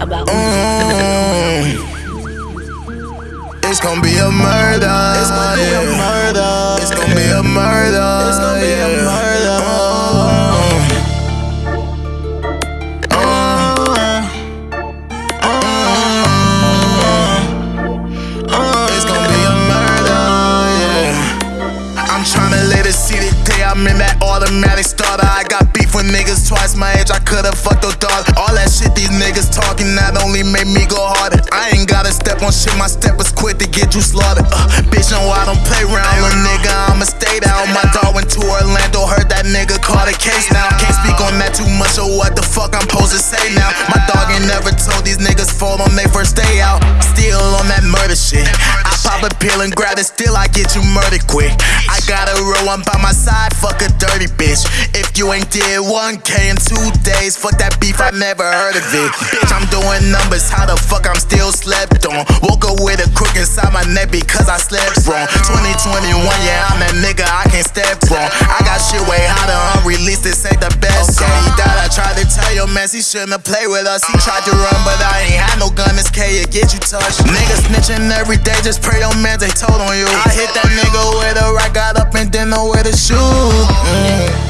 about Mm. It's gonna be a murder. It's gonna be a murder. It's gonna be a murder. It's gonna be a murder. Uh, uh, It's gonna be a murder, yeah. I'm tryna let it see the day I'm in that automatic starter. I got beef with niggas twice my age, I could've fucked your daughter. All that shit these niggas talking not only made me go harder. I ain't gotta step on shit, my step was quick to get you slaughtered. Uh, bitch, no, I don't play around, little nigga, I'ma stay down. My dog went to Orlando, heard that nigga caught a case now. Can't speak on that too much, so what the fuck I'm supposed to say now? My dog ain't never told these niggas fall on they first day out. Still on that murder shit. I pop a pill and grab it, still I get you murdered quick. Got a real one by my side, fuck a dirty bitch. If you ain't did 1K in two days, fuck that beef, I never heard of it. Bitch, I'm doing numbers, how the fuck I'm still slept on? Woke up with a crook inside my neck because I slept wrong. 2021, yeah, I'm that nigga, I can't step wrong. I got shit way hotter, unreleased, this ain't the best. I tried to tell your man he shouldn't played with us. He tried to run, but I ain't had no gun, this K, it get you touched. Niggas snitching every day, just pray your man they told on you. I hit that nigga with a right, got up and didn't know where to shoot. Mm.